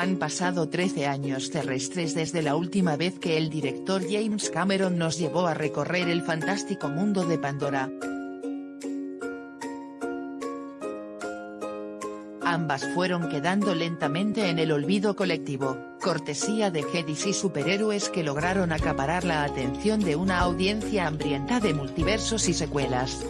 Han pasado 13 años terrestres desde la última vez que el director James Cameron nos llevó a recorrer el fantástico mundo de Pandora. Ambas fueron quedando lentamente en el olvido colectivo, cortesía de Jedis y superhéroes que lograron acaparar la atención de una audiencia hambrienta de multiversos y secuelas.